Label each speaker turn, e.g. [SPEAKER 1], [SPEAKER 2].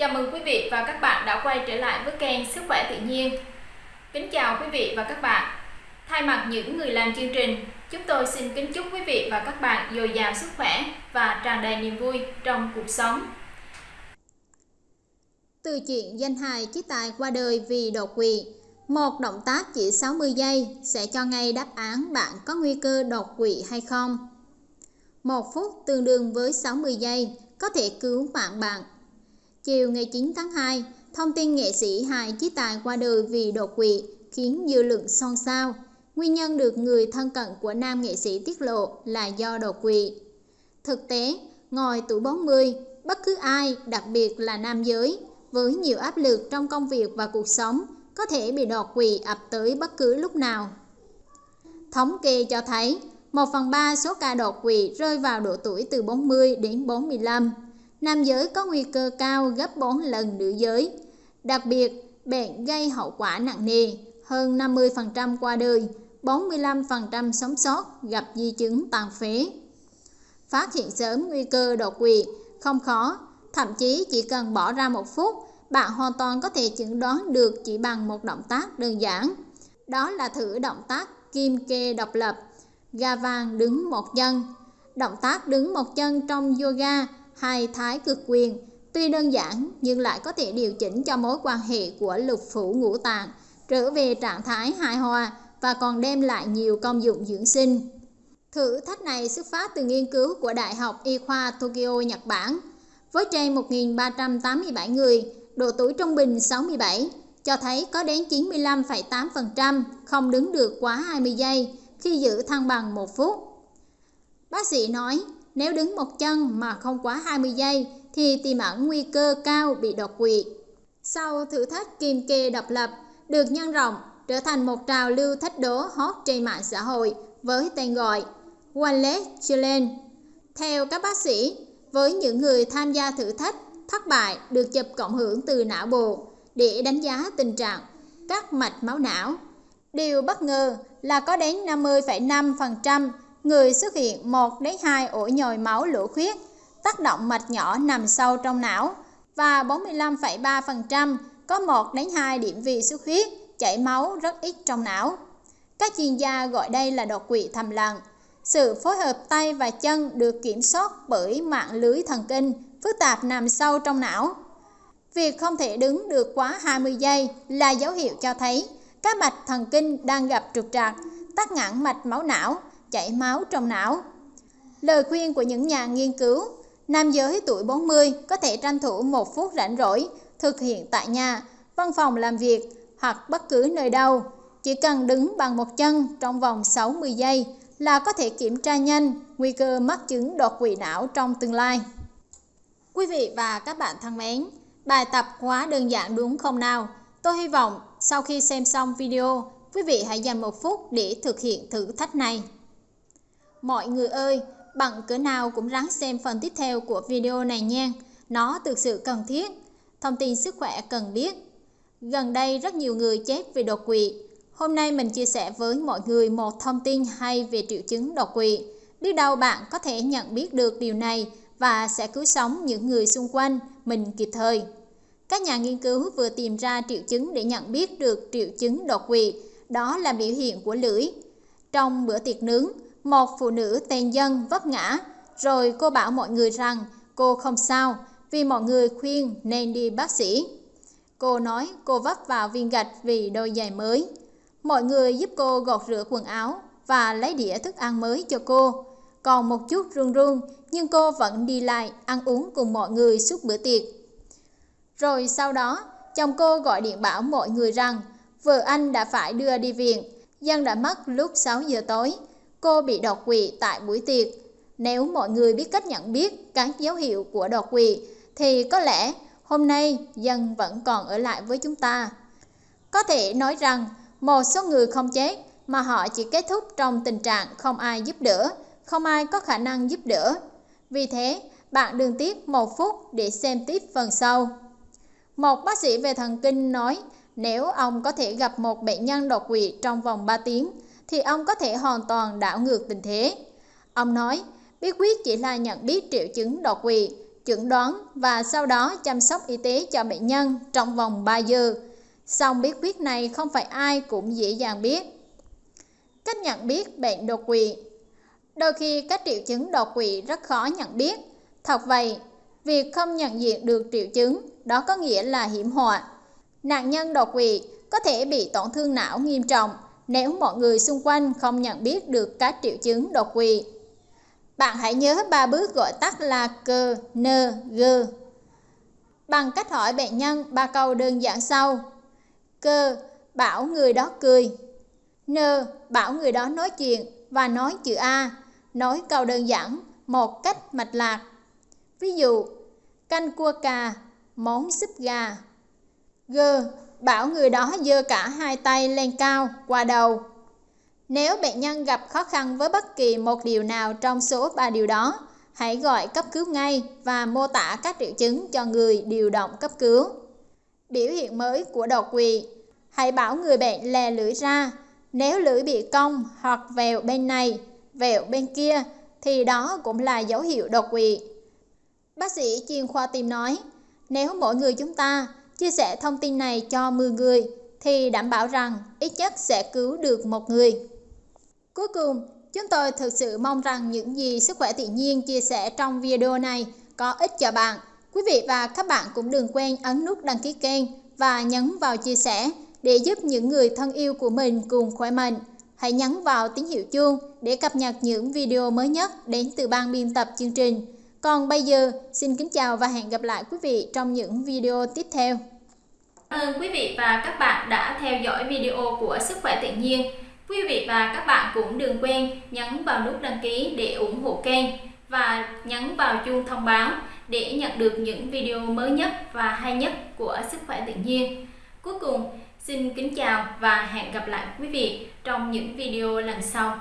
[SPEAKER 1] Chào mừng quý vị và các bạn đã quay trở lại với kênh Sức khỏe tự nhiên. Kính chào quý vị và các bạn. Thay mặt những người làm chương trình, chúng tôi xin kính chúc quý vị và các bạn dồi dào sức khỏe và tràn đầy niềm vui trong cuộc sống.
[SPEAKER 2] Từ chuyện danh hài chí tài qua đời vì đột quỵ, một động tác chỉ 60 giây sẽ cho ngay đáp án bạn có nguy cơ đột quỵ hay không. Một phút tương đương với 60 giây có thể cứu mạng bạn. Chiều ngày 9 tháng 2, thông tin nghệ sĩ hài chí tài qua đời vì đột quỵ khiến dư luận xôn xao. Nguyên nhân được người thân cận của nam nghệ sĩ tiết lộ là do đột quỵ. Thực tế, ngồi tuổi 40, bất cứ ai, đặc biệt là nam giới, với nhiều áp lực trong công việc và cuộc sống, có thể bị đột quỵ ập tới bất cứ lúc nào. Thống kê cho thấy, 1 phần 3 số ca đột quỵ rơi vào độ tuổi từ 40 đến 45. Nam giới có nguy cơ cao gấp 4 lần nữ giới. Đặc biệt, bệnh gây hậu quả nặng nề, hơn 50% qua đời, 45% sống sót gặp di chứng tàn phế. Phát hiện sớm nguy cơ đột quỵ không khó, thậm chí chỉ cần bỏ ra một phút, bạn hoàn toàn có thể chẩn đoán được chỉ bằng một động tác đơn giản. Đó là thử động tác kim kê độc lập, gà vàng đứng một chân. Động tác đứng một chân trong yoga hay thái cực quyền tuy đơn giản nhưng lại có thể điều chỉnh cho mối quan hệ của lục phủ ngũ tạng trở về trạng thái hài hòa và còn đem lại nhiều công dụng dưỡng sinh. Thử thách này xuất phát từ nghiên cứu của Đại học Y khoa Tokyo, Nhật Bản. Với trên 1.387 người, độ tuổi trung bình 67, cho thấy có đến 95,8% không đứng được quá 20 giây khi giữ thăng bằng một phút. Bác sĩ nói, nếu đứng một chân mà không quá 20 giây thì tiềm ẩn nguy cơ cao bị đột quỵ. Sau thử thách kim kê độc lập được nhân rộng trở thành một trào lưu thách đố hot trên mạng xã hội với tên gọi One Leg Challenge. Theo các bác sĩ, với những người tham gia thử thách thất bại được chụp cộng hưởng từ não bộ để đánh giá tình trạng các mạch máu não. Điều bất ngờ là có đến 50,5% người xuất hiện 1 đến 2 ổ nhồi máu lỗ khuyết, tác động mạch nhỏ nằm sâu trong não và 45,3% có 1 đến 2 điểm vì xuất huyết, chảy máu rất ít trong não. Các chuyên gia gọi đây là đột quỵ thầm lặng. Sự phối hợp tay và chân được kiểm soát bởi mạng lưới thần kinh phức tạp nằm sâu trong não. Việc không thể đứng được quá 20 giây là dấu hiệu cho thấy các mạch thần kinh đang gặp trục trặc, tắc nghẽn mạch máu não, chảy máu trong não. Lời khuyên của những nhà nghiên cứu, nam giới tuổi 40 có thể tranh thủ một phút rảnh rỗi, thực hiện tại nhà, văn phòng làm việc hoặc bất cứ nơi đâu. Chỉ cần đứng bằng một chân trong vòng 60 giây là có thể kiểm tra nhanh nguy cơ mắc chứng đột quỵ não trong tương lai. Quý vị và các bạn thân mến, bài tập quá đơn giản đúng không nào? Tôi hy vọng sau khi xem xong video, quý vị hãy dành một phút để thực hiện thử thách này. Mọi người ơi, bằng cỡ nào cũng ráng xem phần tiếp theo của video này nha, nó thực sự cần thiết. Thông tin sức khỏe cần biết. Gần đây rất nhiều người chết vì đột quỵ. Hôm nay mình chia sẻ với mọi người một thông tin hay về triệu chứng đột quỵ. Biết đâu bạn có thể nhận biết được điều này và sẽ cứu sống những người xung quanh mình kịp thời. Các nhà nghiên cứu vừa tìm ra triệu chứng để nhận biết được triệu chứng đột quỵ, đó là biểu hiện của lưỡi. Trong bữa tiệc nướng, một phụ nữ tên Dân vấp ngã, rồi cô bảo mọi người rằng cô không sao vì mọi người khuyên nên đi bác sĩ. Cô nói cô vấp vào viên gạch vì đôi giày mới. Mọi người giúp cô gọt rửa quần áo và lấy đĩa thức ăn mới cho cô. Còn một chút run run nhưng cô vẫn đi lại ăn uống cùng mọi người suốt bữa tiệc. Rồi sau đó, chồng cô gọi điện bảo mọi người rằng vợ anh đã phải đưa đi viện. Dân đã mất lúc 6 giờ tối. Cô bị đột quỵ tại buổi tiệc. Nếu mọi người biết cách nhận biết các dấu hiệu của đột quỵ thì có lẽ hôm nay dân vẫn còn ở lại với chúng ta. Có thể nói rằng một số người không chết mà họ chỉ kết thúc trong tình trạng không ai giúp đỡ, không ai có khả năng giúp đỡ. Vì thế, bạn đừng tiếc một phút để xem tiếp phần sau. Một bác sĩ về thần kinh nói nếu ông có thể gặp một bệnh nhân đột quỵ trong vòng 3 tiếng thì ông có thể hoàn toàn đảo ngược tình thế. Ông nói bí quyết chỉ là nhận biết triệu chứng đột quỵ chẩn đoán và sau đó chăm sóc y tế cho bệnh nhân trong vòng 3 giờ. Song bí quyết này không phải ai cũng dễ dàng biết. Cách nhận biết bệnh đột quỵ Đôi khi các triệu chứng đột quỵ rất khó nhận biết. Thật vậy, việc không nhận diện được triệu chứng đó có nghĩa là hiểm họa. Nạn nhân đột quỵ có thể bị tổn thương não nghiêm trọng nếu mọi người xung quanh không nhận biết được các triệu chứng đột quỵ. Bạn hãy nhớ ba bước gọi tắt là C-N-G. Bằng cách hỏi bệnh nhân ba câu đơn giản sau. C, bảo người đó cười. N, bảo người đó nói chuyện và nói chữ A, nói câu đơn giản, một cách mạch lạc. Ví dụ, canh cua cà, món súp gà. G bảo người đó giơ cả hai tay lên cao, qua đầu. Nếu bệnh nhân gặp khó khăn với bất kỳ một điều nào trong số ba điều đó, hãy gọi cấp cứu ngay và mô tả các triệu chứng cho người điều động cấp cứu. Biểu hiện mới của đột quỵ Hãy bảo người bệnh lè lưỡi ra. Nếu lưỡi bị cong hoặc vẹo bên này, vẹo bên kia, thì đó cũng là dấu hiệu đột quỵ. Bác sĩ chuyên khoa tim nói, nếu mỗi người chúng ta chia sẻ thông tin này cho 10 người, thì đảm bảo rằng ít nhất sẽ cứu được một người. Cuối cùng, chúng tôi thực sự mong rằng những gì sức khỏe tự nhiên chia sẻ trong video này có ích cho bạn. Quý vị và các bạn cũng đừng quên ấn nút đăng ký kênh và nhấn vào chia sẻ để giúp những người thân yêu của mình cùng khỏe mạnh. Hãy nhấn vào tín hiệu chuông để cập nhật những video mới nhất đến từ ban biên tập chương trình. Còn bây giờ, xin kính chào và hẹn gặp lại quý vị trong những video tiếp theo.
[SPEAKER 1] Ơn quý vị và các bạn đã theo dõi video của Sức khỏe tự nhiên. Quý vị và các bạn cũng đừng quên nhấn vào nút đăng ký để ủng hộ kênh và nhấn vào chuông thông báo để nhận được những video mới nhất và hay nhất của Sức khỏe tự nhiên. Cuối cùng, xin kính chào và hẹn gặp lại quý vị trong những video lần sau.